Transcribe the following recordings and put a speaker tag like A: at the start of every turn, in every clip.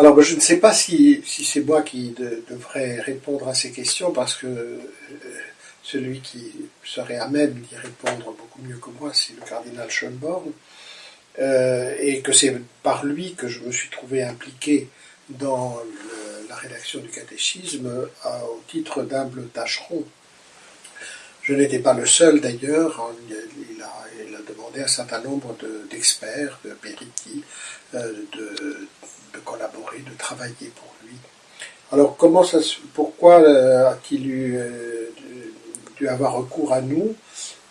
A: Alors, je ne sais pas si, c'est moi qui devrais répondre à ces questions, parce que euh, celui qui serait à même d'y répondre beaucoup mieux que moi, c'est le cardinal Schönborn, euh, et que c'est par lui que je me suis trouvé impliqué dans la rédaction du catéchisme au titre d'humble tâcheron. Je n'étais pas le seul d'ailleurs, hein, il, a, demandé un certain nombre d'experts, de, euh, de, collaborer, de travailler pour lui. Alors comment ça, pourquoi euh, a-t-il eu dû avoir recours à nous?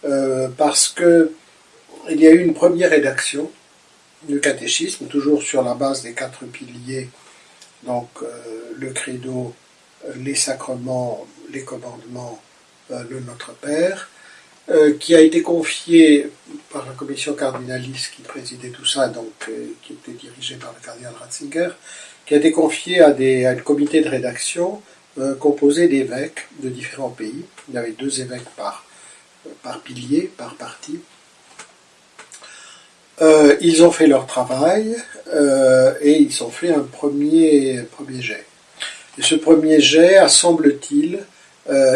A: Euh, parce que il y a eu une première rédaction du catéchisme, toujours sur la base des quatre piliers, donc euh, le credo, les sacrements, les commandements, euh, le Notre Père, qui a été confié par la commission cardinaliste qui présidait tout ça, donc qui était dirigée par le cardinal Ratzinger, qui a été confié à, un comité de rédaction euh, composé d'évêques de différents pays. Il y avait deux évêques par, par pilier, par parti. Euh, ils ont fait leur travail euh, et ils ont fait un premier, premier jet. Et ce premier jet semble-t-il,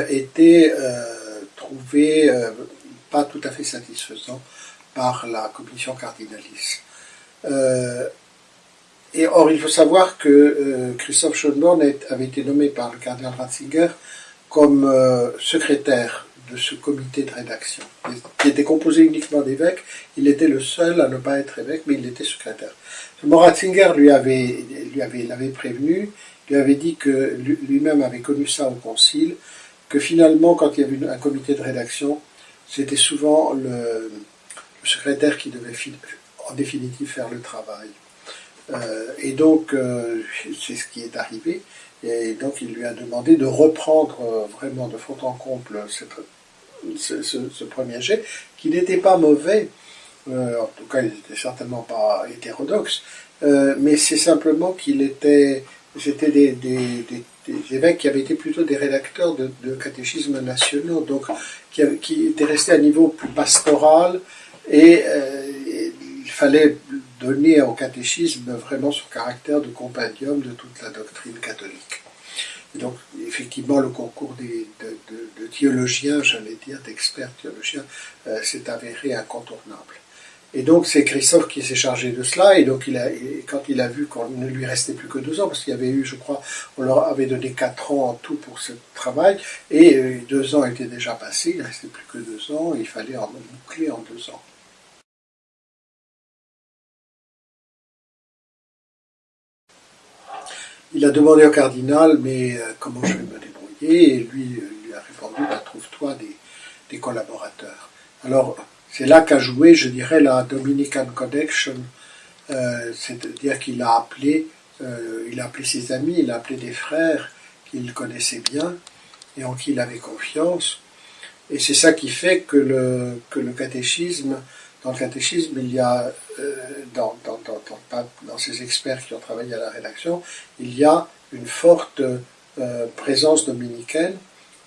A: été trouvé pas tout à fait satisfaisant par la commission cardinaliste. Et or, il faut savoir que euh, Christophe Schoenborn avait été nommé par le cardinal Ratzinger comme euh, secrétaire de ce comité de rédaction, qui était composé uniquement d'évêques. Il était le seul à ne pas être évêque, mais il était secrétaire. Ratzinger lui avait, lui avait, l'avait prévenu, lui avait dit que lui-même avait connu ça au concile, que finalement, quand il y avait un comité de rédaction, c'était souvent le, secrétaire qui devait en définitive faire le travail. Euh, et donc, euh, c'est ce qui est arrivé. Et donc, il lui a demandé de reprendre euh, vraiment de fond en comble ce, premier jet, qui n'était pas mauvais. en tout cas, il n'était certainement pas hétérodoxe. mais c'est simplement qu'il était, c'était des, évêques qui avaient été plutôt des rédacteurs de, catéchismes nationaux, donc qui, étaient restés à niveau plus pastoral, et il fallait donner au catéchisme vraiment son caractère de compendium de toute la doctrine catholique. donc, effectivement, le concours de, théologiens, j'allais dire, d'experts théologiens, euh, s'est avéré incontournable. Et donc, c'est Christophe qui s'est chargé de cela, et donc, il a, quand il a vu qu'on ne lui restait plus que deux ans, parce qu'il y avait eu, je crois, on leur avait donné quatre ans en tout pour ce travail, et euh, deux ans étaient déjà passés, il ne restait plus que deux ans, il fallait en boucler en deux ans. Il a demandé au cardinal, mais euh, comment je vais me débrouiller? Et lui, euh, lui a répondu, bah, trouve-toi des, collaborateurs. Alors, c'est là qu'a joué, je dirais, la Dominican Connection, euh, c'est-à-dire qu'il a appelé, il a appelé ses amis, il a appelé des frères qu'il connaissait bien et en qui il avait confiance. Et c'est ça qui fait que le, que le catéchisme dans le catéchisme, il y a, euh, dans, dans, dans, dans, ces experts qui ont travaillé à la rédaction, il y a une forte euh, présence dominicaine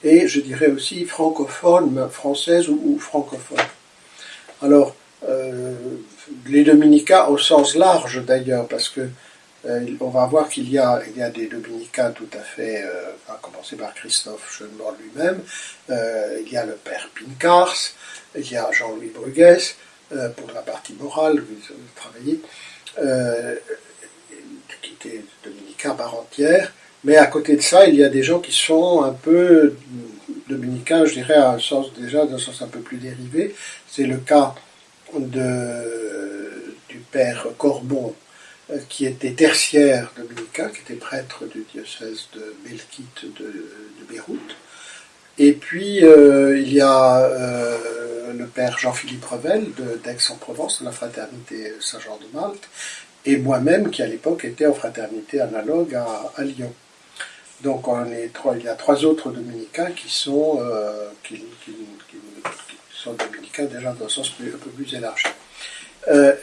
A: et je dirais aussi francophone, française ou, francophone. Alors, euh, les dominicains au sens large d'ailleurs, parce que on va voir qu'il y y a des dominicains tout à fait, à commencer par Christophe Schoenborn lui-même, il y a le père Pincars, il y a Jean-Louis Bruguès, euh, pour la partie morale, vous travaillez, euh, qui était dominicain par entière, mais à côté de ça, il y a des gens qui sont un peu dominicains, je dirais, à un sens déjà, d'un sens un peu plus dérivé. C'est le cas du père Corbon, euh, qui était tertiaire dominicain, qui était prêtre du diocèse de Melkite de, Beyrouth. Et puis, il y a le père Jean-Philippe Revel d'Aix-en-Provence, de la fraternité Saint-Jean de Malte, et moi-même qui à l'époque était en fraternité analogue à, Lyon. Donc il y a trois autres dominicains qui sont, euh, dominicains déjà dans un sens un peu plus élargi. Euh,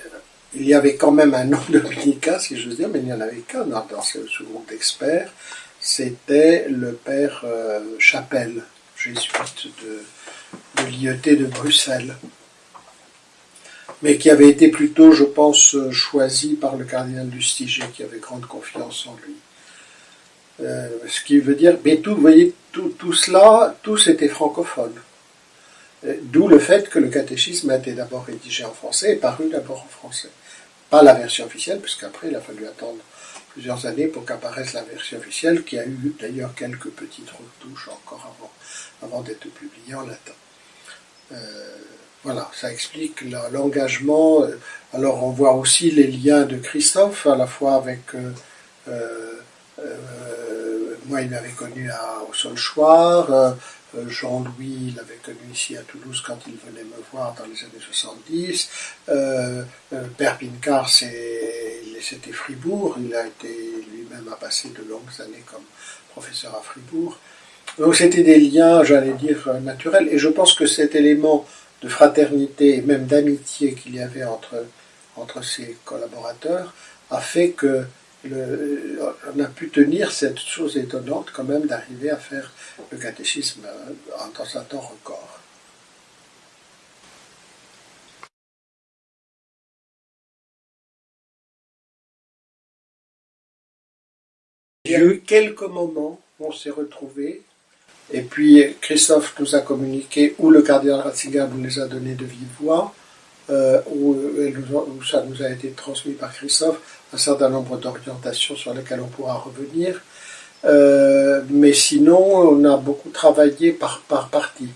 A: il y avait quand même un nom dominicain, si je veux dire, mais il n'y en avait qu'un dans, ce, groupe d'experts. C'était le père euh, Chapelle, jésuite de, de l'IET de Bruxelles. mais qui avait été plutôt, je pense, choisi par le cardinal Lustiger, qui avait grande confiance en lui. Euh, ce qui veut dire, mais tout, vous voyez, tout, tout cela, tous étaient francophones. Euh, d'où le fait que le catéchisme a été d'abord rédigé en français et paru d'abord en français. Pas la version officielle, puisqu'après il a fallu attendre plusieurs années pour qu'apparaisse la version officielle, qui a eu d'ailleurs quelques petites retouches encore avant, avant d'être publiée en latin. Euh, voilà, ça explique l'engagement. Alors on voit aussi les liens de Christophe, à la fois avec... Euh, moi, il m'avait connu à, au Solchoir, euh, Jean-Louis l'avait connu ici à Toulouse quand il venait me voir dans les années 70. Euh, euh, Père Pincard, c'était Fribourg. Il a été lui-même a passé de longues années comme professeur à Fribourg. Donc c'était des liens, j'allais dire, naturels. Et je pense que cet élément de fraternité et même d'amitié qu'il y avait entre, entre ses collaborateurs a fait que on a pu tenir cette chose étonnante quand même d'arriver à faire le catéchisme dans un temps record. Il y a eu quelques moments où on s'est retrouvés, et puis Christophe nous a communiqué, ou le cardinal Ratzinger nous les a donnés de vive voix, euh, où, où, ça nous a été transmis par Christophe, un certain nombre d'orientations sur lesquelles on pourra revenir. Euh, mais sinon, on a beaucoup travaillé par, par partie.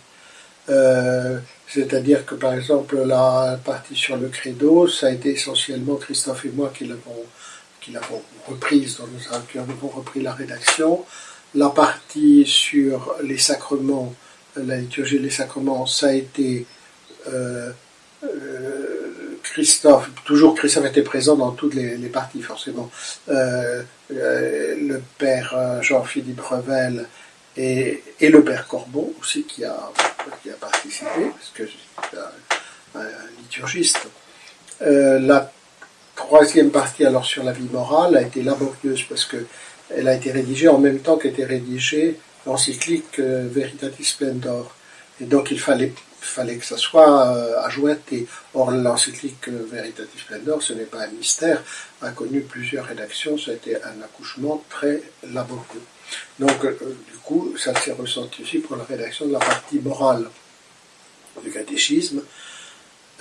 A: Euh, c'est-à-dire que, par exemple, la partie sur le credo, ça a été essentiellement Christophe et moi qui l'avons qui l'avons reprise, dans nos, qui avons repris la rédaction. La partie sur les sacrements, la liturgie les sacrements, ça a été euh, Christophe, toujours Christophe était présent dans toutes les, parties forcément, euh, euh, le père Jean-Philippe Revel et, le père Corbon aussi qui a, qui a participé, parce que c'est un, liturgiste. la troisième partie alors sur la vie morale a été laborieuse parce que elle a été rédigée en même temps qu'était rédigée l'encyclique Veritatis Splendor. Et donc il fallait fallait que ça soit euh, ajouté. Or, l'encyclique Veritatis Splendor, ce n'est pas un mystère, a connu plusieurs rédactions, ça a été un accouchement très laborieux. Donc, euh, du coup, ça s'est ressenti aussi pour la rédaction de la partie morale du catéchisme.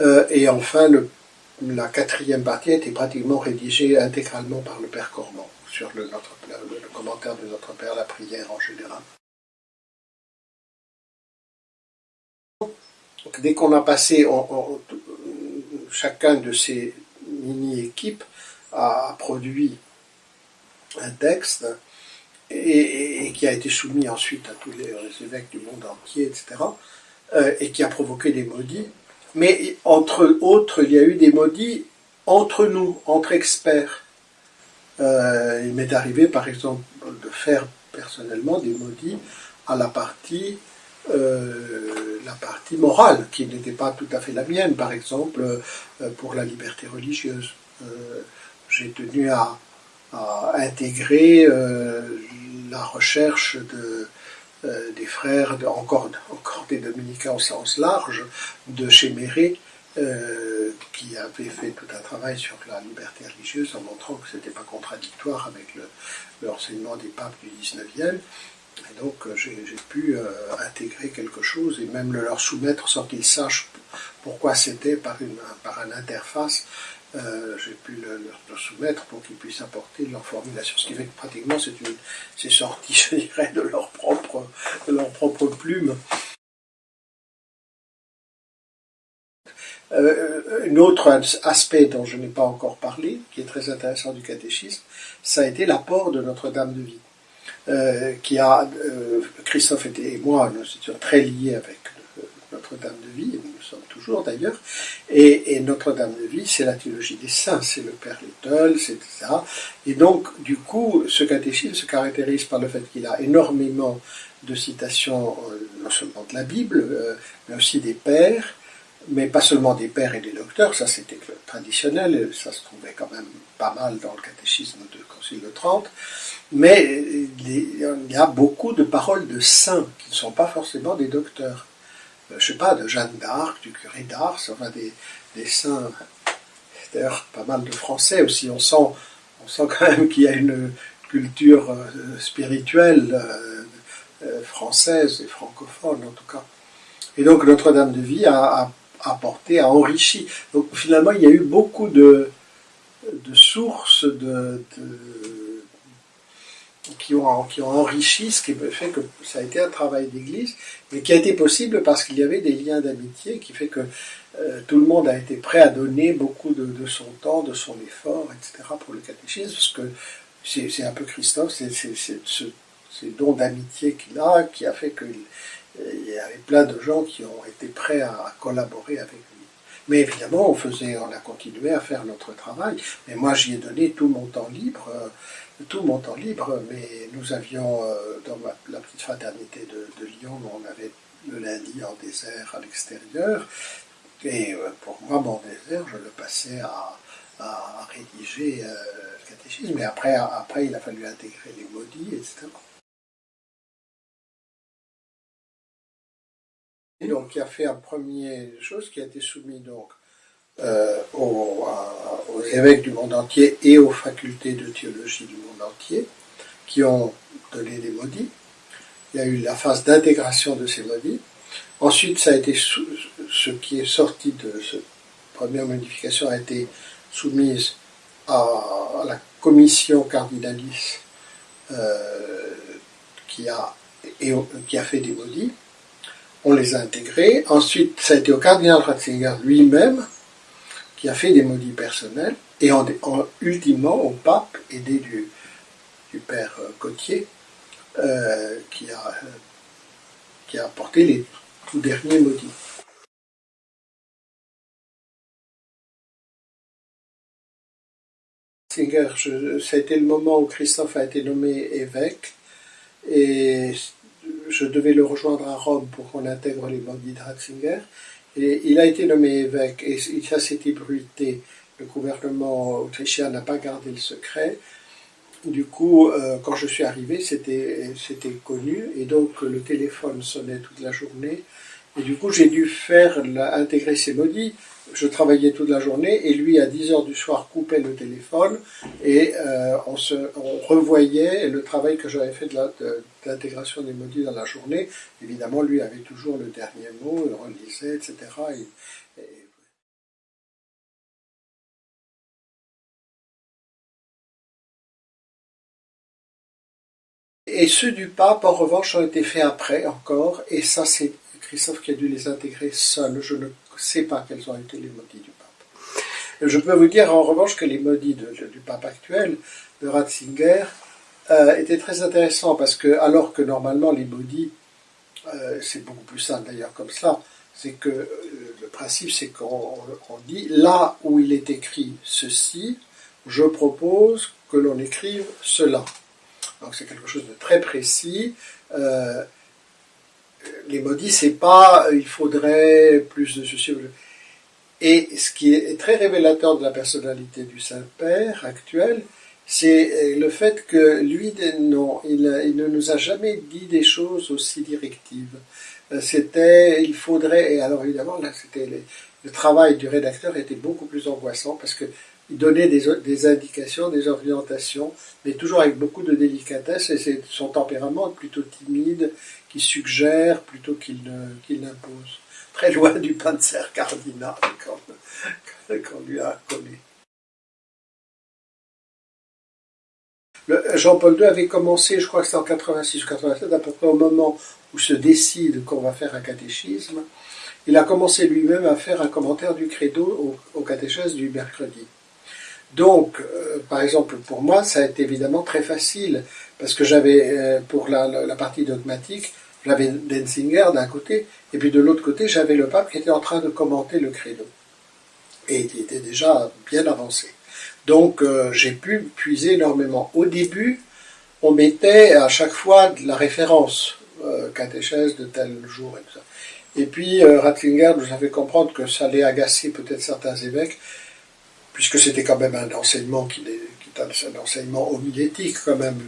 A: Euh, et enfin, la quatrième partie a été pratiquement rédigée intégralement par le Père Cormand, sur le commentaire de notre Père, la prière en général. Dès qu'on a passé, chacun de ces mini-équipes a produit un texte et, qui a été soumis ensuite à tous les, évêques du monde entier, etc., euh, et qui a provoqué des maudits. Mais entre autres, il y a eu des maudits entre nous, entre experts. Euh, il m'est arrivé, par exemple, de faire personnellement des maudits à la partie euh, la partie morale, qui n'était pas tout à fait la mienne, par exemple, euh, pour la liberté religieuse. Euh, j'ai tenu à, intégrer la recherche de, des frères, encore, des dominicains au sens large, de Chéméré, qui avait fait tout un travail sur la liberté religieuse en montrant que ce n'était pas contradictoire avec l'enseignement des papes du 19e. Et donc euh, j'ai pu euh, intégrer quelque chose et même le leur soumettre sans qu'ils sachent pourquoi c'était par une, une interface. Euh, j'ai pu le, leur soumettre pour qu'ils puissent apporter leur formulation. Ce qui fait que pratiquement c'est sorti, je dirais, de leur propre, plume. Un autre aspect dont je n'ai pas encore parlé, qui est très intéressant du catéchisme, ça a été l'apport de Notre-Dame de Vie. Euh, qui a, euh, Christophe et moi, nous étions très liés avec Notre-Dame de Vie, et nous sommes toujours d'ailleurs, et, Notre-Dame de Vie, c'est la théologie des saints, c'est le Père Little, c'est etc. Et donc, du coup, ce catéchisme se caractérise par le fait qu'il a énormément de citations, euh, non seulement de la Bible, mais aussi des pères, mais pas seulement des pères et des docteurs, ça c'était traditionnel, ça se trouvait quand même pas mal dans le catéchisme de Concile de Trente, mais il y a beaucoup de paroles de saints qui ne sont pas forcément des docteurs. Euh, je ne sais pas, de Jeanne d'Arc, du curé d'Ars, enfin des, des saints. D'ailleurs, pas mal de Français aussi. On sent, on sent quand même qu'il y a une culture euh, spirituelle euh, euh, française et francophone en tout cas. Et donc Notre-Dame de Vie a, apporté, a enrichi. Donc finalement, il y a eu beaucoup de, de sources de, qui, ont, enrichi ce qui fait que ça a été un travail d'église, mais qui a été possible parce qu'il y avait des liens d'amitié qui fait que euh, tout le monde a été prêt à donner beaucoup de, son temps, de son effort, etc. pour le catéchisme, parce que c'est un peu Christophe, c'est ce, don d'amitié qu'il a qui a fait qu'il y avait plein de gens qui ont été prêts à collaborer avec lui. Mais évidemment, on faisait, on a continué à faire notre travail. Mais moi, j'y ai donné tout mon temps libre, euh, tout mon temps libre. Mais nous avions, euh, dans la petite fraternité de, Lyon, on avait le lundi en désert à l'extérieur. Et euh, pour moi, mon désert, je le passais à, rédiger le catéchisme. Mais après, après, il a fallu intégrer les maudits, etc. donc, il a fait un premier chose qui a été soumis donc euh, aux, évêques du monde entier et aux facultés de théologie du monde entier, qui ont donné des maudits. Il y a eu la phase d'intégration de ces maudits. Ensuite, ça a été ce qui est sorti de cette première modification a été soumise à, la commission cardinalis euh, qui, a, qui a fait des maudits on les a intégrés. Ensuite, ça a été au cardinal Ratzinger lui-même qui a fait des maudits personnels, et en, ultimement au pape, aidé du, père euh, Cotier, euh, qui, a, euh, qui a apporté les tout derniers maudits. Ça le moment où Christophe a été nommé évêque, et je devais le rejoindre à Rome pour qu'on intègre les bandits de Ratzinger. Et il a été nommé évêque et ça s'est ébruité. Le gouvernement autrichien n'a pas gardé le secret. Du coup, euh, quand je suis arrivé, c'était connu et donc le téléphone sonnait toute la journée. Et du coup, j'ai dû faire intégrer ces maudits je travaillais toute la journée et lui à 10 heures du soir coupait le téléphone et euh, on, se, revoyait le travail que j'avais fait de l'intégration des modules dans la journée. Évidemment, lui avait toujours le dernier mot, il relisait, etc. et ceux du pape, en revanche, ont été faits après encore, et ça c'est Christophe qui a dû les intégrer seul. Je ne sais pas quels ont été les maudits du pape. Je peux vous dire en revanche que les maudits du pape actuel, de Ratzinger, euh, étaient très intéressants parce que, alors que normalement les maudits, euh, c'est beaucoup plus simple d'ailleurs comme ça, c'est que euh, le principe c'est qu'on dit là où il est écrit ceci, je propose que l'on écrive cela. Donc c'est quelque chose de très précis les maudits, c'est pas il faudrait plus de ceci. Et ce qui est très révélateur de la personnalité du Saint-Père actuel, c'est le fait que lui, non, il, ne nous a jamais dit des choses aussi directives. Euh, c'était, il faudrait, et alors évidemment, là, c'était le travail du rédacteur était beaucoup plus angoissant parce que il donnait des, indications, des orientations, mais toujours avec beaucoup de délicatesse, et c'est son tempérament plutôt timide, qui suggère plutôt qu'il n'impose. Très loin du Panzer cardinal qu'on lui a collé. Jean-Paul II avait commencé, je crois que c'était en 86 ou 87, à peu près au moment où se décide qu'on va faire un catéchisme, il a commencé lui-même à faire un commentaire du credo au, au du mercredi. Donc, euh, par exemple, pour moi, ça a été évidemment très facile, parce que j'avais, euh, pour la, partie dogmatique, j'avais Denzinger d'un côté, et puis de l'autre côté, j'avais le pape qui était en train de commenter le credo, et qui était déjà bien avancé. Donc, euh, j'ai pu puiser énormément. Au début, on mettait à chaque fois de la référence, catéchèse de tel jour et tout ça. Et puis, Ratzinger nous a fait comprendre que ça allait agacer peut-être certains évêques, puisque c'était quand même un enseignement qui est, un enseignement homilétique quand même,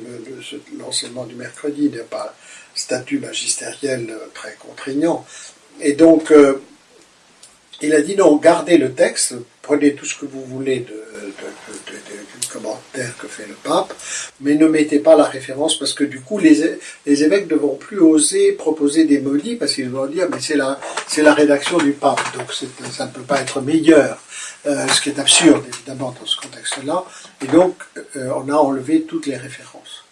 A: l'enseignement du mercredi n'est pas un statut magistériel euh, très contraignant. Et donc, euh, il a dit non, gardez le texte, prenez tout ce que vous voulez de, du commentaire que fait le pape, mais ne mettez pas la référence parce que du coup les, les évêques ne vont plus oser proposer des molis parce qu'ils vont dire mais c'est la, c'est la rédaction du pape, donc ça ne peut pas être meilleur, euh, ce qui est absurde évidemment dans ce contexte-là, et donc euh, on a enlevé toutes les références.